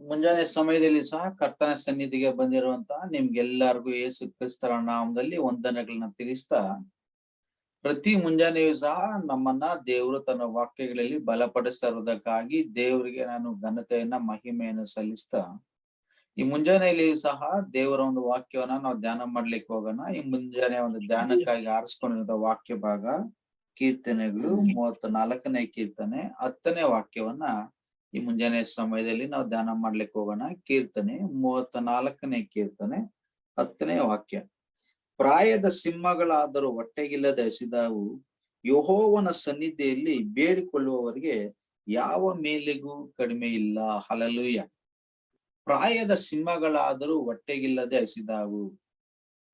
ಮುಂಜಾನೆ ಸಮಯದಲ್ಲಿ ಸಹ ಕರ್ತನ ಸನ್ನಿಧಿಗೆ ಬಂದಿರುವಂತಹ ನಿಮ್ಗೆಲ್ಲರಿಗೂ ಯೇಸು ಕ್ರಿಸ್ತರ ನಾಮದಲ್ಲಿ ವಂದನೆಗಳನ್ನ ತಿಳಿಸ್ತಾ, ಪ್ರತಿ ಮುಂಜಾನೆಯೂ ಸಹ ನಮ್ಮನ್ನ ದೇವರು ತನ್ನ ವಾಕ್ಯಗಳಲ್ಲಿ ಬಲಪಡಿಸ್ತಾ ಇರೋದಕ್ಕಾಗಿ ದೇವರಿಗೆ ನಾನು ಘನತೆಯನ್ನ, ಮಹಿಮೆಯನ್ನು ಸಲ್ಲಿಸ್ತಾ, ಈ ಮುಂಜಾನೆಯಲ್ಲಿಯೂ ಸಹ ದೇವರ ಒಂದು ವಾಕ್ಯವನ್ನ ನಾವು ಧ್ಯಾನ ಮಾಡ್ಲಿಕ್ಕೆ ಹೋಗೋಣ. ಈ ಮುಂಜಾನೆ ಒಂದು ಧ್ಯಾನಕ್ಕಾಗಿ ಆರಿಸ್ಕೊಂಡಿರೋ ವಾಕ್ಯ ಭಾಗ ಕೀರ್ತನೆಗಳು ಮೂವತ್ತ ನಾಲ್ಕನೇ ಕೀರ್ತನೆ, ಹತ್ತನೇ ವಾಕ್ಯವನ್ನ ಈ ಮುಂಜಾನೆ ಸಮಯದಲ್ಲಿ ನಾವು ಧ್ಯಾನ ಮಾಡ್ಲಿಕ್ಕೆ ಹೋಗೋಣ. ಕೀರ್ತನೆ ಮೂವತ್ತ ನಾಲ್ಕನೇ ಕೀರ್ತನೆ ಹತ್ತನೇ ವಾಕ್ಯ. ಪ್ರಾಯದ ಸಿಂಹಗಳಾದರೂ ಹೊಟ್ಟೆಗಿಲ್ಲದ ಹಸಿದಾವು. ಯಹೋವನ ಸನ್ನಿಧಿಯಲ್ಲಿ ಬೇಡಿಕೊಳ್ಳುವವರಿಗೆ ಯಾವ ಮೇಲಿಗೂ ಕಡಿಮೆ ಇಲ್ಲ. ಹಲಲುಯ್ಯ ಪ್ರಾಯದ ಸಿಂಹಗಳಾದರೂ ಹೊಟ್ಟೆಗಿಲ್ಲದೆ ಹಸಿದಾವು.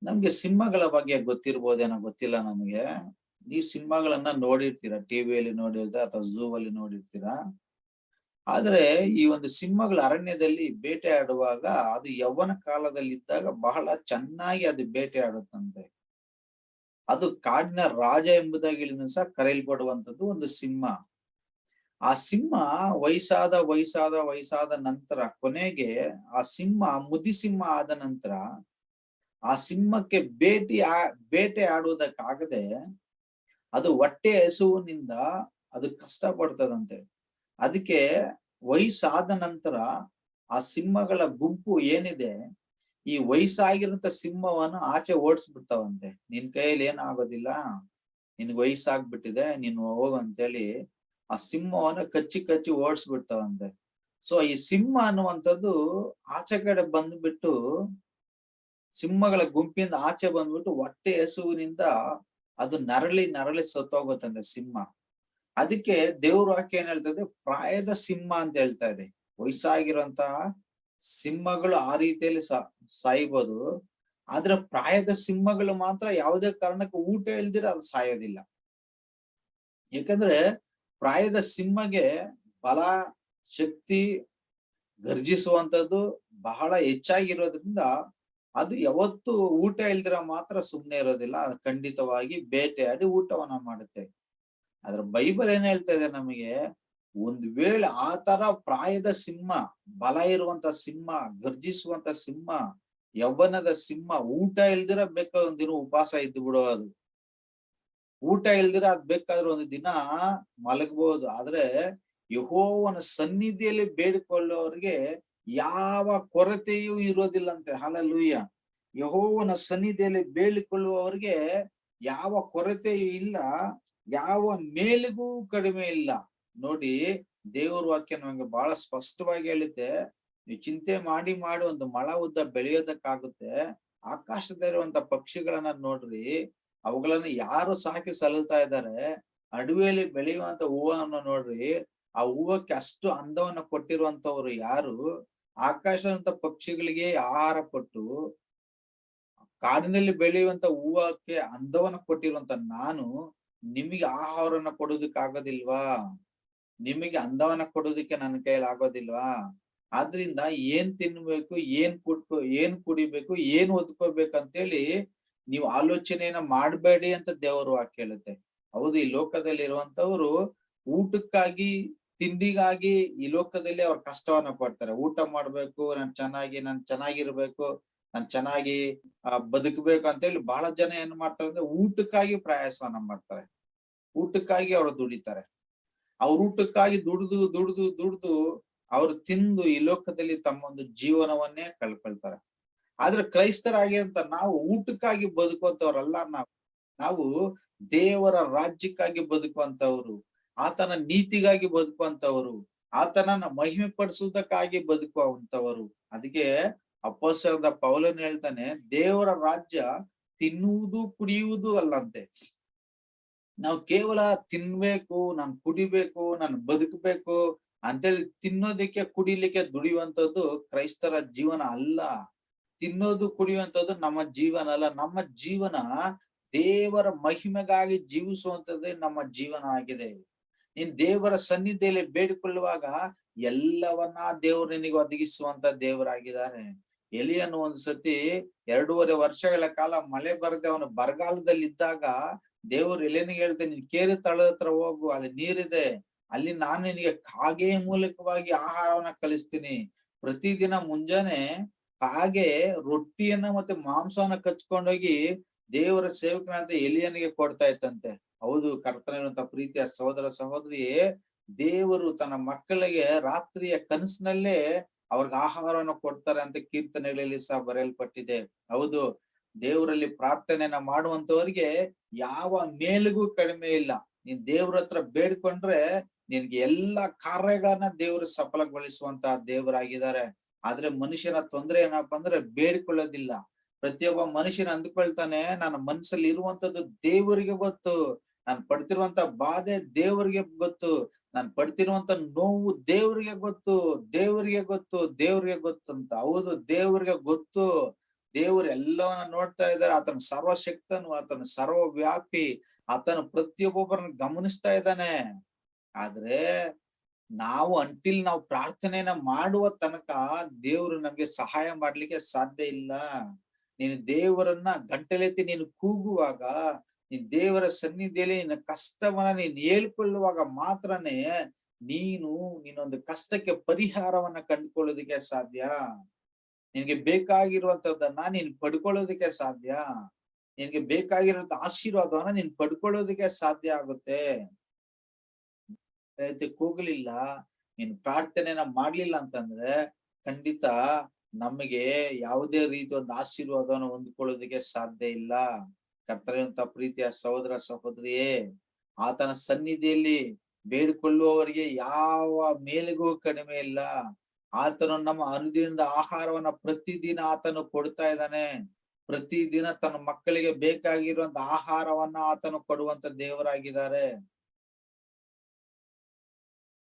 ನಮ್ಗೆ ಸಿಂಹಗಳ ಬಗ್ಗೆ ಗೊತ್ತಿರ್ಬೋದೇನೋ ಗೊತ್ತಿಲ್ಲ ನಮ್ಗೆ. ನೀವು ಸಿಂಹಗಳನ್ನ ನೋಡಿರ್ತೀರಾ? ಟಿವಿಯಲ್ಲಿ ನೋಡಿರ್ತೀರಾ ಅಥವಾ ಝೂ ಅಲ್ಲಿ ನೋಡಿರ್ತೀರಾ? ಆದ್ರೆ ಈ ಒಂದು ಸಿಂಹಗಳ ಅರಣ್ಯದಲ್ಲಿ ಬೇಟೆ ಆಡುವಾಗ ಅದು ಯೌವನ ಕಾಲದಲ್ಲಿ ಇದ್ದಾಗ ಬಹಳ ಚೆನ್ನಾಗಿ ಅದು ಬೇಟೆ ಆಡುತ್ತಂತೆ ಅದು ಕಾಡಿನ ರಾಜ ಎಂಬುದಾಗಿ ಸಹ ಕರೆಯಲ್ಪಡುವಂತದ್ದು ಒಂದು ಸಿಂಹ. ಆ ಸಿಂಹ ವಯಸ್ಸಾದ ವಯಸ್ಸಾದ ವಯಸ್ಸಾದ ನಂತರ ಕೊನೆಗೆ ಆ ಸಿಂಹ ಮುದಿ ಸಿಂಹ ಆದ ನಂತರ ಆ ಸಿಂಹಕ್ಕೆ ಭೇಟಿ ಆ ಬೇಟೆ ಆಡುವುದಕ್ಕಾಗದೆ ಅದು ಹೊಟ್ಟೆ ಹಸುವಿನಿಂದ ಅದು ಕಷ್ಟ ಪಡ್ತದಂತೆ ಅದಕ್ಕೆ ವಯಸ್ಸಾದ ನಂತರ ಆ ಸಿಂಹಗಳ ಗುಂಪು ಏನಿದೆ, ಈ ವಯಸ್ಸಾಗಿರಂತ ಸಿಂಹವನ್ನು ಆಚೆ ಓಡಿಸ್ಬಿಡ್ತಾವಂತೆ. ನಿನ್ ಕೈಯಲ್ಲಿ ಏನಾಗೋದಿಲ್ಲ, ನಿನ್ಗೆ ವಯಸ್ಸಾಗ್ಬಿಟ್ಟಿದೆ, ನೀನು ಹೋಗು ಅಂತೇಳಿ ಆ ಸಿಂಹವನ್ನು ಕಚ್ಚಿ ಕಚ್ಚಿ ಓಡಿಸ್ಬಿಡ್ತಾವಂತೆ. ಸೊ ಈ ಸಿಂಹ ಅನ್ನುವಂಥದ್ದು ಆಚೆ ಕಡೆ ಬಂದ್ಬಿಟ್ಟು ಸಿಂಹಗಳ ಗುಂಪಿಂದ ಆಚೆ ಬಂದ್ಬಿಟ್ಟು ಹೊಟ್ಟೆ ಹೆಸುವಿನಿಂದ ಅದು ನರಳಿ ನರಳಿ ಸತ್ತೋಗುತ್ತಂತೆ ಸಿಂಹ. ಅದಕ್ಕೆ ದೇವ್ರ ವಾಕ್ಯ ಏನ್ ಹೇಳ್ತದೆ ಪ್ರಾಯದ ಸಿಂಹ ಅಂತ ಹೇಳ್ತಾ ಇದೆ. ವಯಸ್ಸಾಗಿರುವಂತಹ ಸಿಂಹಗಳು ಆ ರೀತಿಯಲ್ಲಿ ಸಾಯ್ಬೋದು. ಆದ್ರೆ ಪ್ರಾಯದ ಸಿಂಹಗಳು ಮಾತ್ರ ಯಾವುದೇ ಕಾರಣಕ್ಕೆ ಊಟ ಇಲ್ದಿರ ಅದು ಸಾಯೋದಿಲ್ಲ. ಯಾಕಂದ್ರೆ ಪ್ರಾಯದ ಸಿಂಹಗೆ ಬಲ, ಶಕ್ತಿ ಗರ್ಜಿಸುವಂತದ್ದು ಬಹಳ ಹೆಚ್ಚಾಗಿರೋದ್ರಿಂದ ಅದು ಯಾವತ್ತು ಊಟ ಇಲ್ದಿರ ಮಾತ್ರ ಸುಮ್ನೆ ಇರೋದಿಲ್ಲ. ಖಂಡಿತವಾಗಿ ಬೇಟೆಯಾಡಿ ಊಟವನ್ನ ಮಾಡುತ್ತೆ. ಅದ್ರ ಬೈಬಲ್ ಏನ್ ಹೇಳ್ತಾ ಇದೆ ನಮಗೆ? ಒಂದ್ ವೇಳೆ ಆ ಪ್ರಾಯದ ಸಿಂಹ, ಬಲ ಇರುವಂತ ಸಿಂಹ ಗರ್ಜಿಸುವಂತ ಸಿಂಹ, ಯೌವನದ ಸಿಂಹ, ಊಟ ಇಲ್ದಿರ ಬೇಕಾದ ಒಂದ್ ದಿನ ಉಪವಾಸ ಇದ್ದು ಬಿಡೋದು ಊಟ ಇಲ್ದಿರ ಅದ್ ಬೇಕಾದ್ರೆ ಒಂದು ದಿನ ಮಲಗಬಹುದು ಆದ್ರೆ ಯಹೋವನ ಸನ್ನಿಧಿಯಲ್ಲಿ ಬೇಡಿಕೊಳ್ಳೋರಿಗೆ ಯಾವ ಕೊರತೆಯೂ ಇರೋದಿಲ್ಲಂತೆ. ಹಾಲಲ್ಲೂಯ್ಯ ಯಹೋವನ ಸನ್ನಿಧಿಯಲ್ಲಿ ಬೇಡಿಕೊಳ್ಳುವವರಿಗೆ ಯಾವ ಕೊರತೆಯೂ ಇಲ್ಲ. ಯಾವ ಮೇಲಿಗೂ ಕಡಿಮೆ ಇಲ್ಲ. ನೋಡಿ, ದೇವ್ರ ವಾಕ್ಯ ನಮಗೆ ಬಹಳ ಸ್ಪಷ್ಟವಾಗಿ ಹೇಳುತ್ತೆ. ನೀವು ಚಿಂತೆ ಮಾಡಿ ಮಾಡಿ ಒಂದು ಮಳ ಉದ್ದ ಬೆಳೆಯೋದಕ್ಕಾಗುತ್ತೆ. ಆಕಾಶದಲ್ಲಿರುವಂತ ಪಕ್ಷಿಗಳನ್ನ ನೋಡ್ರಿ. ಅವುಗಳನ್ನ ಯಾರು ಸಾಕಿ ಸಲುತ್ತಾ ಇದ್ದಾರೆ? ಅಡವಿಯಲ್ಲಿ ಬೆಳೆಯುವಂತ ಹೂವನ್ನ ನೋಡ್ರಿ. ಆ ಹೂವಕ್ಕೆ ಅಷ್ಟು ಅಂದವನ್ನ ಕೊಟ್ಟಿರುವಂತವ್ರು ಯಾರು? ಆಕಾಶದಂತ ಪಕ್ಷಿಗಳಿಗೆ ಆಹಾರ ಕೊಟ್ಟು, ಕಾಡಿನಲ್ಲಿ ಬೆಳೆಯುವಂತ ಹೂವಕ್ಕೆ ಅಂದವನ್ನ ಕೊಟ್ಟಿರುವಂತ ನಾನು ನಿಮಗೆ ಆಹಾರವನ್ನ ಕೊಡೋದಕ್ಕೆ ಆಗೋದಿಲ್ವಾ ನಿಮಗೆ ಅಂದವನ್ನ ಕೊಡೋದಕ್ಕೆ ನನ್ನ ಕೈಯಲ್ಲಿ ಆಗೋದಿಲ್ವಾ? ಆದ್ರಿಂದ ಏನ್ ತಿನ್ಬೇಕು, ಏನ್ ಕುಟ್ಕೋ, ಏನ್ ಕುಡಿಬೇಕು, ಏನ್ ಅಂತೇಳಿ ನೀವು ಆಲೋಚನೆಯನ್ನ ಮಾಡಬೇಡಿ ಅಂತ ದೇವರು ವಾಕ್ಯ ಹೇಳುತ್ತೆ ಹೌದು, ಈ ಲೋಕದಲ್ಲಿ ಇರುವಂತವ್ರು ಊಟಕ್ಕಾಗಿ, ತಿಂಡಿಗಾಗಿ ಈ ಲೋಕದಲ್ಲಿ ಅವ್ರ ಕಷ್ಟವನ್ನ ಪಡ್ತಾರೆ. ಊಟ ಮಾಡ್ಬೇಕು, ನಾನ್ ಚೆನ್ನಾಗಿ, ನಾನ್ ಚೆನ್ನಾಗಿರ್ಬೇಕು, ನಾನ್ ಚೆನ್ನಾಗಿ ಬದುಕಬೇಕು ಅಂತ ಹೇಳಿ ಬಹಳ ಜನ ಏನ್ ಮಾಡ್ತಾರೆ ಅಂದ್ರೆ ಊಟಕ್ಕಾಗಿ ಪ್ರಯಾಸವನ್ನ ಮಾಡ್ತಾರೆ. ಊಟಕ್ಕಾಗಿ ಅವ್ರು ದುಡಿತಾರೆ. ಅವ್ರ ಊಟಕ್ಕಾಗಿ ದುಡ್ದು ದುಡ್ದು ದುಡ್ದು ಅವ್ರು ತಿಂದು ಈ ಲೋಕದಲ್ಲಿ ತಮ್ಮ ಒಂದು ಜೀವನವನ್ನೇ ಕಳ್ಕೊಳ್ತಾರೆ. ಆದ್ರೆ ಕ್ರೈಸ್ತರಾಗಿ ಅಂತ ನಾವು ಊಟಕ್ಕಾಗಿ ಬದುಕುವಂತವ್ರಲ್ಲ ನಾವು. ನಾವು ದೇವರ ರಾಜ್ಯಕ್ಕಾಗಿ ಬದುಕುವಂತವ್ರು ಆತನ ನೀತಿಗಾಗಿ ಬದುಕುವಂತವರು ಆತನನ್ನ ಮಹಿಮೆ ಪಡಿಸುವುದಕ್ಕಾಗಿ ಬದುಕುವಂತವರು ಅದಕ್ಕೆ ಅಪ್ಪಸದ ಪೌಲನ್ ಹೇಳ್ತಾನೆ, ದೇವರ ರಾಜ್ಯ ತಿನ್ನುವುದು, ಕುಡಿಯುವುದು ಅಲ್ಲಂತೆ. ನಾವು ಕೇವಲ ತಿನ್ಬೇಕು, ನಾನು ಕುಡಿಬೇಕು, ನಾನು ಬದುಕಬೇಕು ಅಂತೇಳಿ ತಿನ್ನೋದಕ್ಕೆ ಕುಡಿಲಿಕ್ಕೆ ದುಡಿಯುವಂಥದ್ದು ಕ್ರೈಸ್ತರ ಜೀವನ ಅಲ್ಲ. ತಿನ್ನೋದು ಕುಡಿಯುವಂತದ್ದು ನಮ್ಮ ಜೀವನ ಅಲ್ಲ. ನಮ್ಮ ಜೀವನ ದೇವರ ಮಹಿಮೆಗಾಗಿ ಜೀವಿಸುವಂಥದ್ದೇ ನಮ್ಮ ಜೀವನ ಆಗಿದೆ. ನೀನ್ ದೇವರ ಸನ್ನಿಧಿಯಲ್ಲಿ ಬೇಡಿಕೊಳ್ಳುವಾಗ ಎಲ್ಲವನ್ನ ದೇವರು ನಿನಗೆ ಒದಗಿಸುವಂತ ದೇವರಾಗಿದ್ದಾರೆ. ಎಲಿಯನ್ನು ಒಂದ್ಸತಿ ಎರಡೂವರೆ ವರ್ಷಗಳ ಕಾಲ ಮಳೆ ಬರದೆ ಅವನು ಬರಗಾಲದಲ್ಲಿ ಇದ್ದಾಗ ದೇವ್ರು ಎಲೆನಿಗೆ ಹೇಳ್ತೇನೆ, ನೀನ್ ಕೇರಿ ತಳದ ಹತ್ರ ಹೋಗು, ಅಲ್ಲಿ ನೀರಿದೆ, ಅಲ್ಲಿ ನಾನು ನಿನಗೆ ಕಾಗೆ ಮೂಲಕವಾಗಿ ಆಹಾರವನ್ನ ಕಲಿಸ್ತೀನಿ ಪ್ರತಿದಿನ ಮುಂಜಾನೆ ಕಾಗೆ ರೊಟ್ಟಿಯನ್ನ ಮತ್ತೆ ಮಾಂಸವನ್ನ ಕಚ್ಕೊಂಡೋಗಿ ದೇವರ ಸೇವಕನಂತ ಎಲಿಯನಿಗೆ ಕೊಡ್ತಾ ಇತ್ತಂತೆ. ಹೌದು ಕರ್ತನಿರುವಂತ ಪ್ರೀತಿಯ ಸಹೋದರ ಸಹೋದರಿ ದೇವರು ತನ್ನ ಮಕ್ಕಳಿಗೆ ರಾತ್ರಿಯ ಕನಸಿನಲ್ಲೇ ಅವ್ರಿಗೆ ಆಹಾರವನ್ನು ಕೊಡ್ತಾರೆ ಅಂತ ಕೀರ್ತನೆಗಳಲ್ಲಿ ಸಹ ಬರೆಯಲ್ಪಟ್ಟಿದೆ. ಹೌದು ದೇವರಲ್ಲಿ ಪ್ರಾರ್ಥನೆಯನ್ನ ಮಾಡುವಂತವರಿಗೆ ಯಾವ ಮೇಲಿಗೂ ಕಡಿಮೆ ಇಲ್ಲ. ನೀನ್ ದೇವ್ರ ಹತ್ರ ಬೇಡ್ಕೊಂಡ್ರೆ ನಿನ್ಗೆ ಎಲ್ಲಾ ಕಾರ್ಯಗಳನ್ನ ದೇವ್ರ ಸಫಲಗೊಳಿಸುವಂತ ದೇವರಾಗಿದ್ದಾರೆ. ಆದ್ರೆ ಮನುಷ್ಯನ ತೊಂದ್ರೆ ಏನಪ್ಪಾ ಅಂದ್ರೆ ಬೇಡ್ಕೊಳ್ಳೋದಿಲ್ಲ. ಪ್ರತಿಯೊಬ್ಬ ಮನುಷ್ಯನ ಅಂದ್ಕೊಳ್ತಾನೆ, ನನ್ನ ಮನಸ್ಸಲ್ಲಿ ಇರುವಂತದ್ದು ದೇವರಿಗೆ ಗೊತ್ತು. ನಾನ್ ಪಡ್ತಿರುವಂತ ಬಾಧೆ ದೇವರಿಗೆ ಗೊತ್ತು. ನಾನ್ ಪಡ್ತಿರುವಂತ ನೋವು ದೇವರಿಗೆ ಗೊತ್ತು. ದೇವರಿಗೆ ಗೊತ್ತು. ದೇವರಿಗೆ ಗೊತ್ತು. ಅಂತ. ಹೌದು, ದೇವರಿಗೆ ಗೊತ್ತು. ದೇವರು ಎಲ್ಲವನ್ನ ನೋಡ್ತಾ ಇದ್ದಾರೆ. ಆತನ ಸರ್ವಶಕ್ತನು, ಆತನ ಸರ್ವವ್ಯಾಪಿ, ಆತನ ಪ್ರತಿಯೊಬ್ಬೊಬ್ಬರನ್ನ ಗಮನಿಸ್ತಾ ಇದ್ದಾನೆ. ಆದ್ರೆ ನಾವು ಅಂಟಿಲ್ ನಾವು ಪ್ರಾರ್ಥನೆಯನ್ನ ಮಾಡುವ ತನಕ ದೇವರು ನಮ್ಗೆ ಸಹಾಯ ಮಾಡ್ಲಿಕ್ಕೆ ಸಾಧ್ಯ ಇಲ್ಲ. ನೀನು ದೇವರನ್ನ ಗಂಟಲೆತ್ತಿ ನೀನು ಕೂಗುವಾಗ ನೀನ್ ದೇವರ ಸನ್ನಿಧಿಯಲ್ಲಿ ನಿನ್ನ ಕಷ್ಟವನ್ನ ನೀನ್ ಹೇಳ್ಕೊಳ್ಳುವಾಗ ಮಾತ್ರನೇ ನೀನು ನೀನೊಂದು ಕಷ್ಟಕ್ಕೆ ಪರಿಹಾರವನ್ನ ಕಂಡುಕೊಳ್ಳೋದಕ್ಕೆ ಸಾಧ್ಯ. ನಿನ್ಗೆ ಬೇಕಾಗಿರುವಂತದ್ದನ್ನ ನೀನ್ ಪಡ್ಕೊಳ್ಳೋದಕ್ಕೆ ಸಾಧ್ಯ. ನಿನ್ಗೆ ಬೇಕಾಗಿರುವಂತ ಆಶೀರ್ವಾದವನ್ನ ನೀನ್ ಪಡ್ಕೊಳ್ಳೋದಕ್ಕೆ ಸಾಧ್ಯ ಆಗುತ್ತೆ. ಕೂಗ್ಲಿಲ್ಲ. ನೀನ್ ಪ್ರಾರ್ಥನೆನ ಮಾಡ್ಲಿಲ್ಲ ಅಂತಂದ್ರೆ ಖಂಡಿತ ನಮಗೆ ಯಾವುದೇ ರೀತಿ ಒಂದು ಆಶೀರ್ವಾದವನ್ನು ಹೊಂದ್ಕೊಳ್ಳೋದಕ್ಕೆ ಸಾಧ್ಯ ಇಲ್ಲ. ಕರ್ತನೆಯಂತ ಪ್ರೀತಿಯ ಸಹೋದರ, ಸಹೋದರಿಯೇ, ಆತನ ಸನ್ನಿಧಿಯಲ್ಲಿ ಬೇಡಿಕೊಳ್ಳುವವರಿಗೆ ಯಾವ ಮೇಲಿಗೂ ಕಡಿಮೆ ಇಲ್ಲ. ಆತನು ನಮ್ಮ ಅನುದಿನದ ಆಹಾರವನ್ನ ಪ್ರತಿದಿನ ಆತನು ಕೊಡ್ತಾ ಇದ್ದಾನೆ. ಪ್ರತಿದಿನ ತನ್ನ ಮಕ್ಕಳಿಗೆ ಬೇಕಾಗಿರುವಂತ ಆಹಾರವನ್ನ ಆತನು ಕೊಡುವಂತ ದೇವರಾಗಿದ್ದಾರೆ.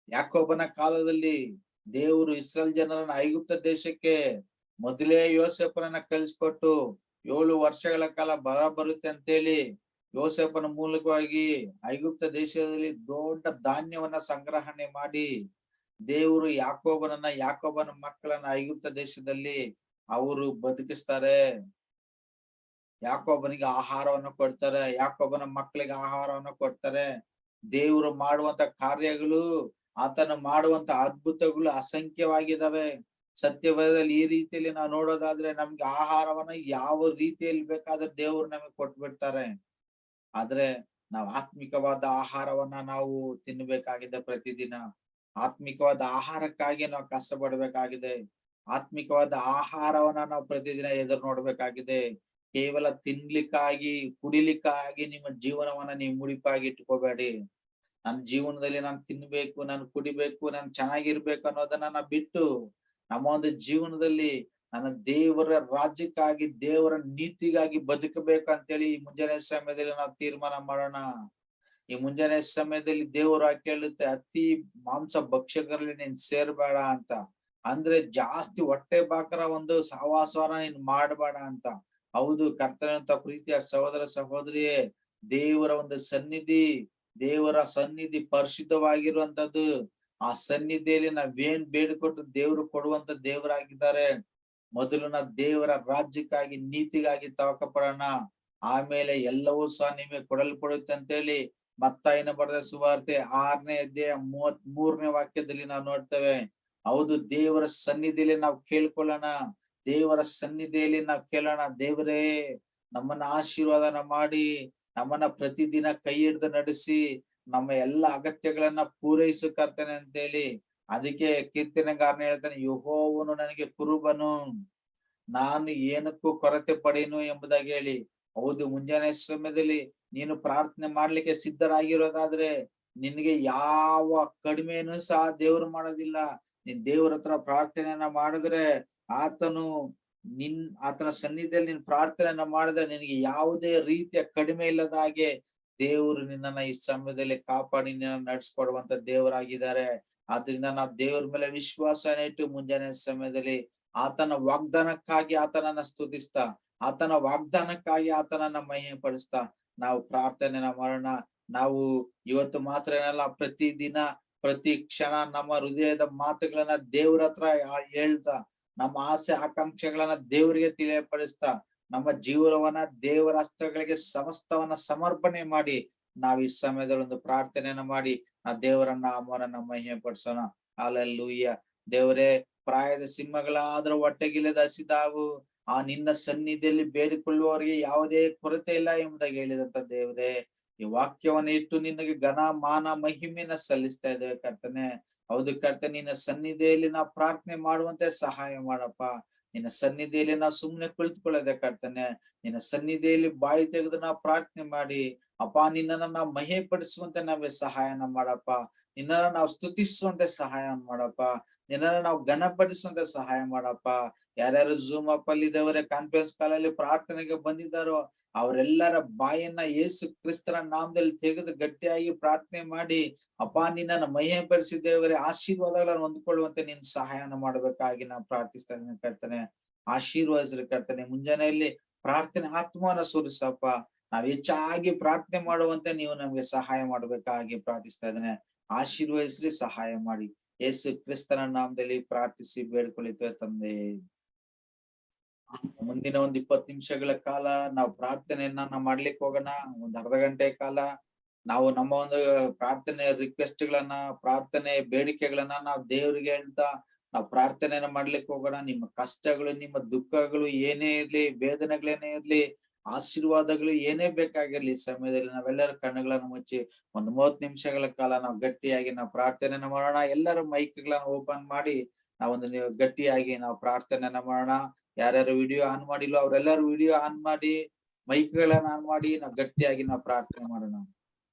ಯಾಕೊಬ್ಬನ ಕಾಲದಲ್ಲಿ ದೇವರು ಇಸ್ರೇಲ್ ಜನರನ್ನ ಐಗುಪ್ತ ದೇಶಕ್ಕೆ ಮೊದಲೇ ಯೋಸೆಫನನ್ನ ಕಳಿಸ್ಕೊಟ್ಟು ಏಳು ವರ್ಷಗಳ ಕಾಲ ಬರ ಬರುತ್ತೆ ಅಂತೇಳಿ ಯೋಸೆಫನ ಮೂಲಕವಾಗಿ ಐಗುಪ್ತ ದೇಶದಲ್ಲಿ ದೊಡ್ಡ ಧಾನ್ಯವನ್ನ ಸಂಗ್ರಹಣೆ ಮಾಡಿ ದೇವರು ಯಾಕೋಬನನ್ನ ಯಾಕೋಬನ ಮಕ್ಕಳನ್ನ ಐಗುಪ್ತ ದೇಶದಲ್ಲಿ ಅವರು ಬದುಕಿಸ್ತಾರೆ. ಯಾಕೋಬನಿಗೆ ಆಹಾರವನ್ನು ಕೊಡ್ತಾರೆ, ಯಾಕೋಬನ ಮಕ್ಕಳಿಗೆ ಆಹಾರವನ್ನು ಕೊಡ್ತಾರೆ. ದೇವರು ಮಾಡುವಂತ ಕಾರ್ಯಗಳು, ಆತನ ಮಾಡುವಂತ ಅದ್ಭುತಗಳು ಅಸಂಖ್ಯವಾಗಿದ್ದಾವೆ. ಸತ್ಯವೇದದಲ್ಲಿ ಈ ರೀತಿಯಲ್ಲಿ ನಾವು ನೋಡೋದಾದ್ರೆ ನಮ್ಗೆ ಆಹಾರವನ್ನ ಯಾವ ರೀತಿಯಲ್ಲಿ ಬೇಕಾದ್ರೆ ದೇವ್ರು ನಮಗೆ ಕೊಟ್ಬಿಡ್ತಾರೆ. ಆದ್ರೆ ನಾವು ಆತ್ಮಿಕವಾದ ಆಹಾರವನ್ನ ನಾವು ತಿನ್ಬೇಕಾಗಿದೆ ಪ್ರತಿದಿನ. ಆತ್ಮಿಕವಾದ ಆಹಾರಕ್ಕಾಗಿ ನಾವು ಕಷ್ಟ ಪಡಬೇಕಾಗಿದೆ ಆತ್ಮಿಕವಾದ ಆಹಾರವನ್ನ ನಾವು ಪ್ರತಿದಿನ ಎದುರು ನೋಡ್ಬೇಕಾಗಿದೆ. ಕೇವಲ ತಿನ್ಲಿಕ್ಕಾಗಿ, ಕುಡಿಲಿಕ್ಕಾಗಿ ನಿಮ್ಮ ಜೀವನವನ್ನ ನೀವು ಮುಡಿಪಾಗಿ ಇಟ್ಕೋಬೇಡಿ. ನನ್ನ ಜೀವನದಲ್ಲಿ ನಾನು ತಿನ್ಬೇಕು, ನಾನು ಕುಡಿಬೇಕು, ನಾನು ಚೆನ್ನಾಗಿರ್ಬೇಕು ಅನ್ನೋದನ್ನ ಬಿಟ್ಟು ನಮ್ಮ ಒಂದು ಜೀವನದಲ್ಲಿ ನನ್ನ ದೇವರ ರಾಜ್ಯಕ್ಕಾಗಿ, ದೇವರ ನೀತಿಗಾಗಿ ಬದುಕಬೇಕು ಅಂತೇಳಿ ಈ ಮುಂಜಾನೆ ಸಮಯದಲ್ಲಿ ನಾವು ತೀರ್ಮಾನ ಮಾಡೋಣ. ಈ ಮುಂಜಾನೆ ಸಮಯದಲ್ಲಿ ದೇವರು ಕೇಳುತ್ತೆ ಅತಿ ಮಾಂಸ ಭಕ್ಷಕರಲ್ಲಿ ನೀನ್ ಸೇರ್ಬೇಡ ಅಂತ. ಅಂದ್ರೆ ಜಾಸ್ತಿ ಹೊಟ್ಟೆ ಬಾಕರ ಒಂದು ಸಹವಾಸವನ್ನ ನೀನ್ ಮಾಡಬೇಡ ಅಂತ. ಹೌದು ಕರ್ತನಂತ ಪ್ರೀತಿಯ ಸಹೋದರ ಸಹೋದರಿಯೇ, ದೇವರ ಒಂದು ಸನ್ನಿಧಿ, ದೇವರ ಸನ್ನಿಧಿ ಪರಿಶುದ್ಧವಾಗಿರುವಂತದ್ದು ಆ ಸನ್ನಿಧಿಯಲ್ಲಿ ನಾವೇನ್ ಬೇಡಿಕೊಟ್ಟು ದೇವರು ಕೊಡುವಂತ ದೇವರಾಗಿದ್ದಾರೆ, ಮೊದಲು ನಾ ದೇವರ ರಾಜ್ಯಕ್ಕಾಗಿ, ನೀತಿಗಾಗಿ ತವಕ ಪಡೋಣ ಆಮೇಲೆ ಎಲ್ಲವೂ ಸಹ ನಿಮಗೆ ಕೊಡಲ್ಪಡುತ್ತೆ ಅಂತೇಳಿ ಮತ್ತಾಯಿನ ಬರೆದ ಸುವಾರ್ತೆ ಆರನೇ ಅಧ್ಯಾಯ ಮೂವತ್ ಮೂರನೇ ವಾಕ್ಯದಲ್ಲಿ ನಾವು ನೋಡ್ತೇವೆ. ಹೌದು, ದೇವರ ಸನ್ನಿಧಿಯಲ್ಲಿ ನಾವು ಕೇಳ್ಕೊಳ್ಳೋಣ. ದೇವರ ಸನ್ನಿಧಿಯಲ್ಲಿ ನಾವು ಕೇಳೋಣ. ದೇವರೇ, ನಮ್ಮನ್ನ ಆಶೀರ್ವಾದನ ಮಾಡಿ, ನಮ್ಮನ್ನ ಪ್ರತಿದಿನ ಕೈ ಹಿಡಿದು ನಡೆಸಿ, ನಮ್ಮ ಎಲ್ಲ ಅಗತ್ಯಗಳನ್ನ ಪೂರೈಸು ಅಂತ ಹೇಳಿ ಅದಕ್ಕೆ ಕೀರ್ತನೆಗಾರನ ಹೇಳ್ತಾನೆ, ಯಹೋವನು ನನಗೆ ಕುರುಬನು. ನಾನು ಏನಕ್ಕೂ ಕೊರತೆ ಪಡೆಯನು ಎಂಬುದಾಗಿ ಹೇಳಿ. ಹೌದು, ಮುಂಜಾನೆ ಸಮಯದಲ್ಲಿ ನೀನು ಪ್ರಾರ್ಥನೆ ಮಾಡ್ಲಿಕ್ಕೆ ಸಿದ್ಧರಾಗಿರೋದಾದ್ರೆ ನಿನ್ಗೆ ಯಾವ ಕಡಿಮೆನೂ ಸಹ ದೇವ್ರು ಮಾಡೋದಿಲ್ಲ. ನೀನ್ ದೇವ್ರ ಹತ್ರ ಪ್ರಾರ್ಥನೆಯನ್ನ ಮಾಡಿದ್ರೆ ಆತನು ನಿನ್, ಆತನ ಸನ್ನಿಧಿಯಲ್ಲಿ ನೀನ್ ಪ್ರಾರ್ಥನೆಯನ್ನ ಮಾಡಿದ್ರೆ ನಿನಗೆ ಯಾವುದೇ ರೀತಿಯ ಕಡಿಮೆ ಇಲ್ಲದ ಹಾಗೆ ದೇವರು ನಿನ್ನನ್ನ ಈ ಸಮಯದಲ್ಲಿ ಕಾಪಾಡಿ ನಿನ್ನ ನಡ್ಸ್ಕೊಡುವಂತ ದೇವರಾಗಿದ್ದಾರೆ. ಆದ್ರಿಂದ ನಾವು ದೇವ್ರ ಮೇಲೆ ವಿಶ್ವಾಸನ ಇಟ್ಟು ಮುಂಜಾನೆ ಸಮಯದಲ್ಲಿ ಆತನ ವಾಗ್ದಾನಕ್ಕಾಗಿ ಆತನನ್ನ ಸ್ತುತಿಸ್ತಾ, ಆತನ ವಾಗ್ದಾನಕ್ಕಾಗಿ ಆತನನ್ನ ಮಹಿಮೆ ಪಡಿಸ್ತಾ ನಾವು ಪ್ರಾರ್ಥನೆನ ಮಾಡೋಣ. ನಾವು ಇವತ್ತು ಮಾತ್ರ ಏನಲ್ಲ ಪ್ರತಿ ದಿನ ಪ್ರತಿ ಕ್ಷಣ ನಮ್ಮ ಹೃದಯದ ಮಾತುಗಳನ್ನ ದೇವ್ರ ಹತ್ರ ಹೇಳ್ತಾ, ನಮ್ಮ ಆಸೆ ಆಕಾಂಕ್ಷೆಗಳನ್ನ ದೇವರಿಗೆ ತಿಳಿಯಪಡಿಸ್ತಾ, ನಮ್ಮ ಜೀವನವನ್ನ ದೇವರ ಹಸ್ತಗಳಿಗೆ ಸಮಸ್ತವನ್ನ ಸಮರ್ಪಣೆ ಮಾಡಿ, ನಾವ್ ಈ ಸಮಯದಲ್ಲಿ ಒಂದು ಪ್ರಾರ್ಥನೆಯನ್ನ ಮಾಡಿ, ಆ ದೇವರನ್ನ ಅಮ್ಮನನ್ನ ಮಹಿಮೆ ಪಡಿಸೋಣ ಅಲ್ಲೂಯ್ಯ ದೇವರೇ, ಪ್ರಾಯದ ಸಿಂಹಗಳಾದ್ರ ಹೊಟ್ಟೆಗಿಲ್ಲದ ಹಸಿದಾವು ಆ ನಿನ್ನ ಸನ್ನಿಧಿಯಲ್ಲಿ ಬೇಡಿಕೊಳ್ಳುವವರಿಗೆ ಯಾವುದೇ ಕೊರತೆ ಇಲ್ಲ ಎಂಬುದಾಗಿ ಹೇಳಿದಂತ ದೇವರೇ, ಈ ವಾಕ್ಯವನ್ನ ಇಟ್ಟು ನಿನಗೆ ಘನ, ಮಾನ, ಮಹಿಮೆನ ಸಲ್ಲಿಸ್ತಾ ಇದ್ದೇವೆ ಕರ್ತನೆ. ಹೌದು ಕರ್ತ ನಿನ್ನ ಸನ್ನಿಧಿಯಲ್ಲಿ ನಾವು ಪ್ರಾರ್ಥನೆ ಮಾಡುವಂತೆ ಸಹಾಯ ಮಾಡಪ್ಪ. ನಿನ್ನ ಸನ್ನಿಧಿಯಲ್ಲಿ ನಾವು ಸುಮ್ಮನೆ ಕುಳಿತುಕೊಳ್ಳದೆ ಕರ್ತನೆ. ನಿನ್ನ ಸನ್ನಿಧಿಯಲ್ಲಿ ಬಾಯಿ ತೆಗೆದು ನಾವು ಪ್ರಾರ್ಥನೆ ಮಾಡಿ. ಅಪ್ಪ, ನಿನ್ನನ್ನು ನಾವು ಮಹೆ ಪಡಿಸುವಂತೆ ನಾವೇ ಸಹಾಯನ ಮಾಡಪ್ಪ. ನಿನ್ನನ್ನು ನಾವು ಸ್ತುತಿಸುವಂತೆ ಸಹಾಯ ಮಾಡಪ್ಪ. ನಿನ್ನನ್ನ ನಾವು ಘನಪಡಿಸುವಂತ ಸಹಾಯ ಮಾಡಪ್ಪ. ಯಾರ್ಯಾರು ಝೂಮ್ ಅಪ್ ಅಲ್ಲಿ ಇದ್ದವರೇ ಕಾನ್ಫರೆನ್ಸ್ ಕಾಲಲ್ಲಿ ಪ್ರಾರ್ಥನೆಗೆ ಬಂದಿದ್ದಾರೋ, ಅವರೆಲ್ಲರ ಬಾಯನ್ನ ಯೇಸು ಕ್ರಿಸ್ತರ ನಾಮದಲ್ಲಿ ತೆಗೆದು ಗಟ್ಟಿಯಾಗಿ ಪ್ರಾರ್ಥನೆ ಮಾಡಿ, ಅಪ್ಪ ನಿನ್ನ ಮಹಿಮೆ ಪರಿಸಿದ್ದೇವರೇ ಆಶೀರ್ವಾದಗಳನ್ನು ಹೊಂದ್ಕೊಳ್ಳುವಂತೆ ನಿನ್ ಸಹಾಯನ ಮಾಡ್ಬೇಕಾಗಿ ನಾವು ಪ್ರಾರ್ಥಿಸ್ತಾ ಇದ್ದೀನಿ ಕರ್ತನೆ. ಆಶೀರ್ವಾದಿಸ್ರಿ ಕರ್ತನೆ. ಮುಂಜಾನೆಯಲ್ಲಿ ಪ್ರಾರ್ಥನೆ ಆತ್ಮನ ಸೂರಿಸಪ್ಪ. ನಾವ್ ಹೆಚ್ಚಾಗಿ ಪ್ರಾರ್ಥನೆ ಮಾಡುವಂತೆ ನೀವು ನಮ್ಗೆ ಸಹಾಯ ಮಾಡ್ಬೇಕಾಗಿ ಪ್ರಾರ್ಥಿಸ್ತಾ ಇದ್ದೇನೆ. ಆಶೀರ್ವಹಿಸ್ರಿ ಸಹಾಯ ಮಾಡಿ. ಯೇಸು ಕ್ರಿಸ್ತನ ನಾಮದಲ್ಲಿ ಪ್ರಾರ್ಥಿಸಿ ಬೇಡ್ಕೊಳಿತೇವೆ ತಂದೆ. ಮುಂದಿನ ಒಂದ್ ಇಪ್ಪತ್ ನಿಮಿಷಗಳ ಕಾಲ ನಾವು ಪ್ರಾರ್ಥನೆಯನ್ನ ಮಾಡ್ಲಿಕ್ಕೆ ಹೋಗೋಣ. ಒಂದ್ ಅರ್ಧ ಗಂಟೆ ಕಾಲ ನಾವು ನಮ್ಮ ಒಂದು ಪ್ರಾರ್ಥನೆ ರಿಕ್ವೆಸ್ಟ್ ಗಳನ್ನ ಪ್ರಾರ್ಥನೆ ಬೇಡಿಕೆಗಳನ್ನ ನಾವು ದೇವರಿಗೆ ಹೇಳ್ತಾ ನಾವು ಪ್ರಾರ್ಥನೆಯನ್ನ ಮಾಡ್ಲಿಕ್ಕೆ ಹೋಗೋಣ. ನಿಮ್ಮ ಕಷ್ಟಗಳು, ನಿಮ್ಮ ದುಃಖಗಳು ಏನೇ ಇರ್ಲಿ, ವೇದನೆಗಳೇನೇ ಇರ್ಲಿ ಆಶೀರ್ವಾದಗಳು ಏನೇ ಬೇಕಾಗಿರ್ಲಿ ಈ ಸಮಯದಲ್ಲಿ ನಾವೆಲ್ಲರ ಕಣ್ಣುಗಳನ್ನು ಮುಚ್ಚಿ ಒಂದು ಮೂವತ್ ನಿಮಿಷಗಳ ಕಾಲ ನಾವು ಗಟ್ಟಿಯಾಗಿ ನಾವು ಪ್ರಾರ್ಥನೆಯನ್ನ ಮಾಡೋಣ. ಎಲ್ಲರ ಮೈಕ್ಗಳನ್ನು ಓಪನ್ ಮಾಡಿ ನಾವೊಂದು ನೀವು ಗಟ್ಟಿಯಾಗಿ ನಾವು ಪ್ರಾರ್ಥನೆಯನ್ನ ಮಾಡೋಣ. ಯಾರ್ಯಾರು ವಿಡಿಯೋ ಆನ್ ಮಾಡಿಲ್ಲ ಅವರೆಲ್ಲರೂ ವಿಡಿಯೋ ಆನ್ ಮಾಡಿ ಮೈಕ್ಗಳನ್ನ ಆನ್ ಮಾಡಿ ನಾವು ಗಟ್ಟಿಯಾಗಿ ನಾವು ಪ್ರಾರ್ಥನೆ ಮಾಡೋಣ.